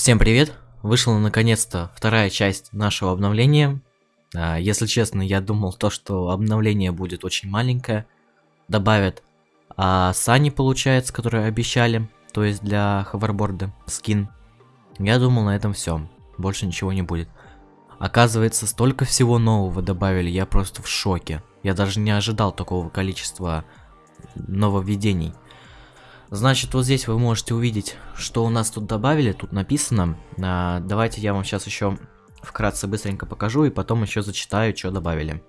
Всем привет! Вышла наконец-то вторая часть нашего обновления. А, если честно, я думал то, что обновление будет очень маленькое. Добавят а сани, получается, которые обещали, то есть для ховерборда, скин. Я думал, на этом все. Больше ничего не будет. Оказывается, столько всего нового добавили, я просто в шоке. Я даже не ожидал такого количества нововведений. Значит, вот здесь вы можете увидеть, что у нас тут добавили. Тут написано. А, давайте я вам сейчас еще вкратце быстренько покажу и потом еще зачитаю, что добавили.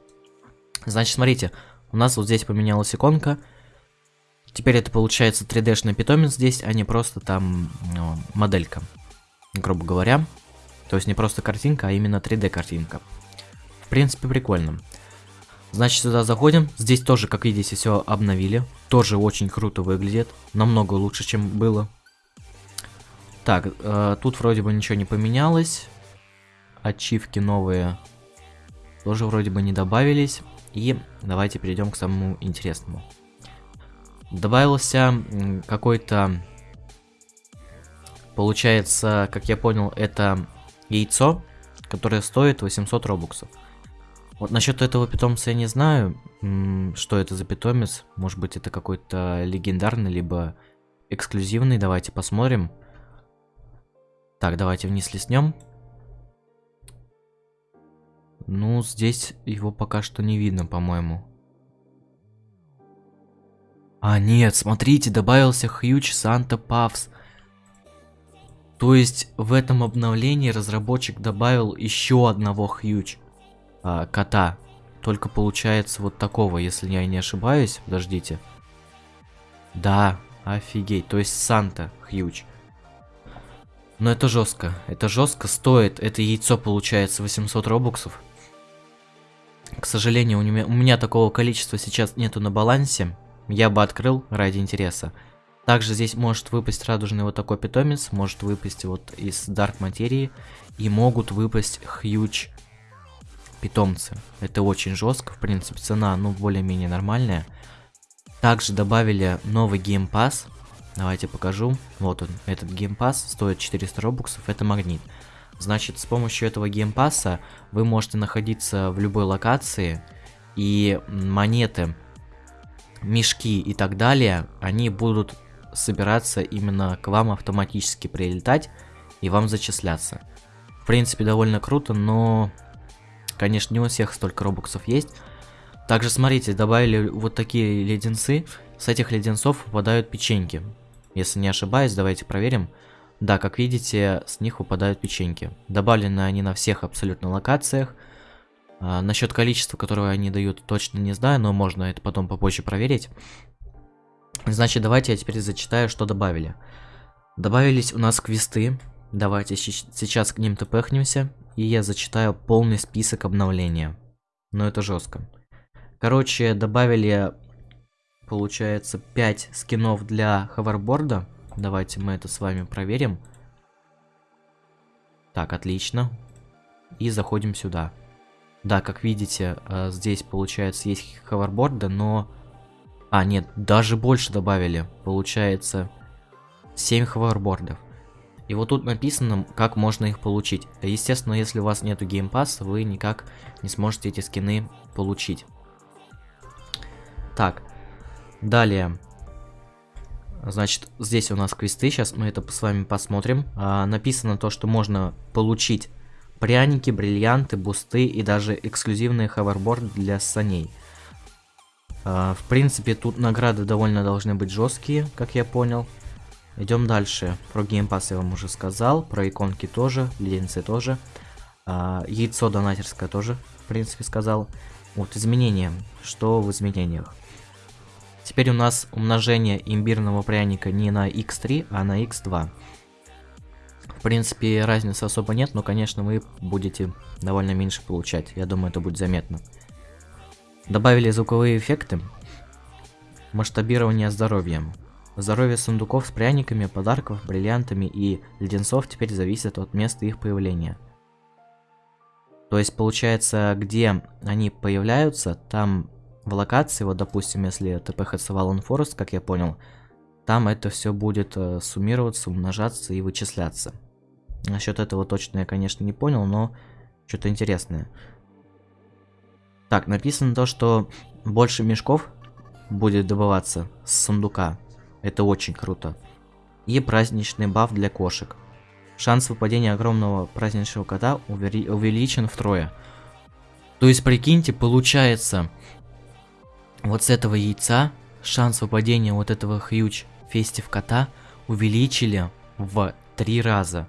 Значит, смотрите, у нас вот здесь поменялась иконка. Теперь это получается 3D-шный питомец здесь, а не просто там ну, моделька, грубо говоря. То есть не просто картинка, а именно 3D картинка. В принципе, прикольно. Значит, сюда заходим. Здесь тоже, как видите, все обновили. Тоже очень круто выглядит. Намного лучше, чем было. Так, э, тут вроде бы ничего не поменялось. Ачивки новые тоже вроде бы не добавились. И давайте перейдем к самому интересному. Добавился какой-то... Получается, как я понял, это яйцо, которое стоит 800 робуксов. Вот насчет этого питомца я не знаю, что это за питомец. Может быть это какой-то легендарный, либо эксклюзивный. Давайте посмотрим. Так, давайте вниз леснем. Ну, здесь его пока что не видно, по-моему. А, нет, смотрите, добавился Huge Santa Puffs. То есть в этом обновлении разработчик добавил еще одного Huge а, кота. Только получается вот такого, если я не ошибаюсь. Подождите. Да, офигеть. То есть Санта Хьюч. Но это жестко. Это жестко стоит. Это яйцо получается 800 робоксов. К сожалению, у меня, у меня такого количества сейчас нету на балансе. Я бы открыл ради интереса. Также здесь может выпасть радужный вот такой питомец, может выпасть вот из Дарк Материи. И могут выпасть Huge питомцы. Это очень жестко, в принципе, цена, ну, более-менее нормальная. Также добавили новый геймпас. Давайте покажу. Вот он, этот геймпас стоит 400 робоксов, это магнит. Значит, с помощью этого геймпаса вы можете находиться в любой локации, и монеты, мешки и так далее, они будут собираться именно к вам автоматически прилетать и вам зачисляться. В принципе, довольно круто, но Конечно, не у всех столько робоксов есть. Также, смотрите, добавили вот такие леденцы. С этих леденцов выпадают печеньки. Если не ошибаюсь, давайте проверим. Да, как видите, с них выпадают печеньки. Добавлены они на всех абсолютно локациях. А, насчет количества, которое они дают, точно не знаю, но можно это потом попозже проверить. Значит, давайте я теперь зачитаю, что добавили. Добавились у нас квесты. Давайте сейчас к ним тпхнемся и я зачитаю полный список обновления. Но это жестко. Короче, добавили, получается, 5 скинов для ховерборда. Давайте мы это с вами проверим. Так, отлично. И заходим сюда. Да, как видите, э, здесь, получается, есть ховерборды, но... А, нет, даже больше добавили. Получается, 7 ховербордов. И вот тут написано, как можно их получить. Естественно, если у вас нету геймпасса, вы никак не сможете эти скины получить. Так, далее. Значит, здесь у нас квесты, сейчас мы это с вами посмотрим. А, написано то, что можно получить пряники, бриллианты, бусты и даже эксклюзивные ховерборды для саней. А, в принципе, тут награды довольно должны быть жесткие, как я понял. Идем дальше. Про геймпас я вам уже сказал, про иконки тоже, леденцы тоже. А, яйцо донатерское тоже, в принципе, сказал. Вот изменения. Что в изменениях? Теперь у нас умножение имбирного пряника не на x3, а на x2. В принципе, разницы особо нет, но, конечно, вы будете довольно меньше получать. Я думаю, это будет заметно. Добавили звуковые эффекты. Масштабирование здоровья. Здоровье сундуков с пряниками, подарков, бриллиантами и леденцов теперь зависит от места их появления. То есть получается, где они появляются, там в локации, вот допустим, если ТПХЦ Валон Форест, как я понял, там это все будет э, суммироваться, умножаться и вычисляться. Насчет этого точно я, конечно, не понял, но что-то интересное. Так, написано то, что больше мешков будет добываться с сундука. Это очень круто. И праздничный баф для кошек. Шанс выпадения огромного праздничного кота увеличен втрое. То есть, прикиньте, получается, вот с этого яйца шанс выпадения вот этого хьюч фестив кота увеличили в три раза.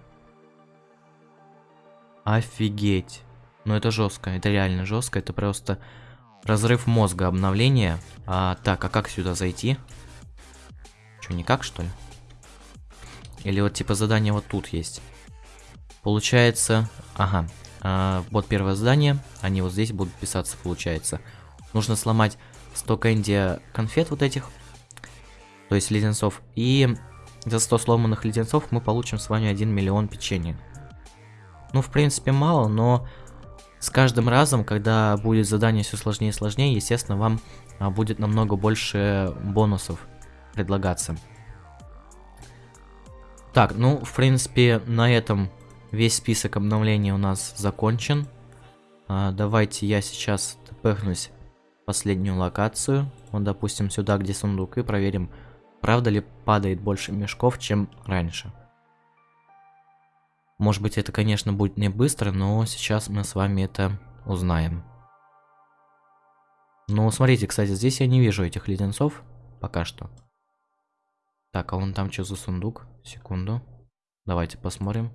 Офигеть. Ну это жестко, это реально жестко, это просто разрыв мозга обновление. А, так, а как сюда зайти? Что, никак что ли? Или вот типа задание вот тут есть. Получается, ага, а, вот первое задание, они вот здесь будут писаться, получается. Нужно сломать 100 кэнди конфет вот этих, то есть леденцов, и за 100 сломанных леденцов мы получим с вами 1 миллион печенья. Ну, в принципе, мало, но с каждым разом, когда будет задание все сложнее и сложнее, естественно, вам а, будет намного больше бонусов предлагаться. Так, ну, в принципе, на этом весь список обновлений у нас закончен. А, давайте я сейчас тпхнусь последнюю локацию. Вот, допустим, сюда, где сундук, и проверим, правда ли падает больше мешков, чем раньше. Может быть, это, конечно, будет не быстро, но сейчас мы с вами это узнаем. Ну, смотрите, кстати, здесь я не вижу этих леденцов пока что. Так, а вон там что за сундук? Секунду. Давайте посмотрим.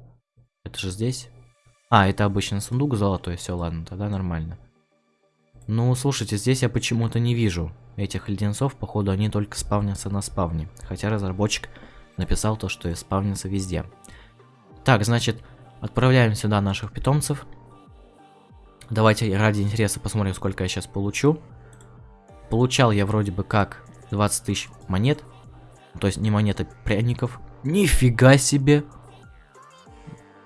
Это же здесь? А, это обычный сундук золотой, все, ладно, тогда нормально. Ну, слушайте, здесь я почему-то не вижу этих леденцов, походу они только спавнятся на спавне. Хотя разработчик написал то, что и спавнится везде. Так, значит, отправляем сюда наших питомцев. Давайте ради интереса посмотрим, сколько я сейчас получу. Получал я вроде бы как 20 тысяч монет. То есть не монеты пряников. Нифига себе!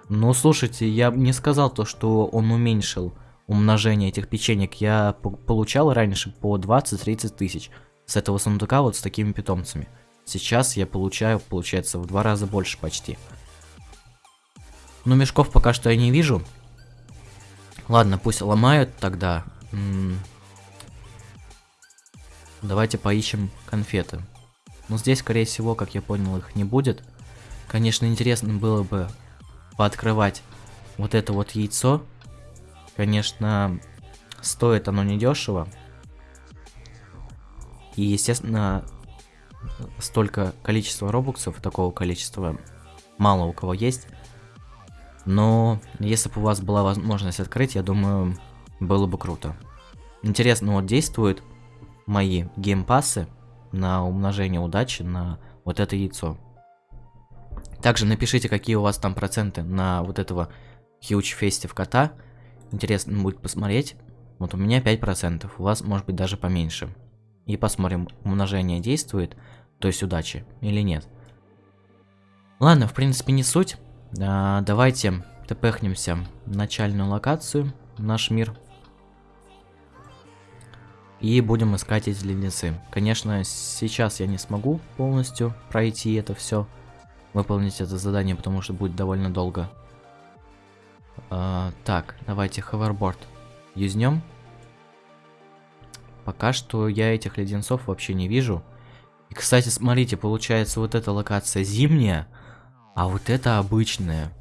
Ну, слушайте, я не сказал то, что он уменьшил умножение этих печенек. Я получал раньше по 20-30 тысяч с этого сундука вот с такими питомцами. Сейчас я получаю, получается, в два раза больше почти. Но мешков пока что я не вижу. Ладно, пусть ломают тогда. М -м Давайте поищем конфеты. Но здесь, скорее всего, как я понял, их не будет. Конечно, интересно было бы пооткрывать вот это вот яйцо. Конечно, стоит оно недешево. И, естественно, столько количества робуксов, такого количества мало у кого есть. Но если бы у вас была возможность открыть, я думаю, было бы круто. Интересно, вот действуют мои геймпассы на умножение удачи на вот это яйцо. Также напишите, какие у вас там проценты на вот этого Huge Festive кота. Интересно будет посмотреть. Вот у меня 5%, у вас может быть даже поменьше. И посмотрим, умножение действует, то есть удачи, или нет. Ладно, в принципе не суть. А, давайте тпхнемся в начальную локацию, наш мир. И будем искать эти леденцы. Конечно, сейчас я не смогу полностью пройти это все, выполнить это задание, потому что будет довольно долго. А, так, давайте ховерборд юзнем. Пока что я этих леденцов вообще не вижу. И, кстати, смотрите, получается вот эта локация зимняя, а вот это обычная.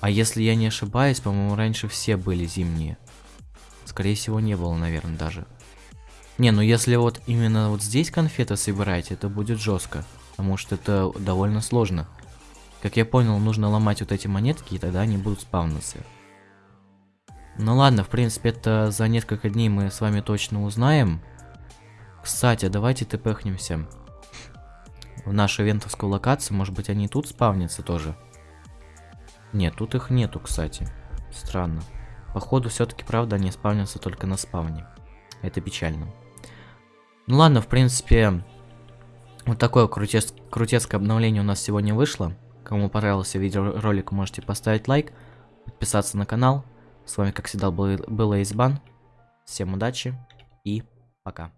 А если я не ошибаюсь, по-моему, раньше все были зимние. Скорее всего, не было, наверное, даже. Не, ну если вот именно вот здесь конфеты собирать, это будет жестко. Потому что это довольно сложно. Как я понял, нужно ломать вот эти монетки, и тогда они будут спавниться. Ну ладно, в принципе, это за несколько дней мы с вами точно узнаем. Кстати, давайте тпхнемся в нашу ивентовскую локацию. Может быть, они тут спавнятся тоже? Нет, тут их нету, кстати. Странно. Походу, все-таки, правда, они спавнятся только на спавне. Это печально. Ну ладно, в принципе, вот такое крутес крутецкое обновление у нас сегодня вышло. Кому понравился видеоролик, можете поставить лайк, подписаться на канал. С вами, как всегда, был, был Эйсбан. Всем удачи и пока.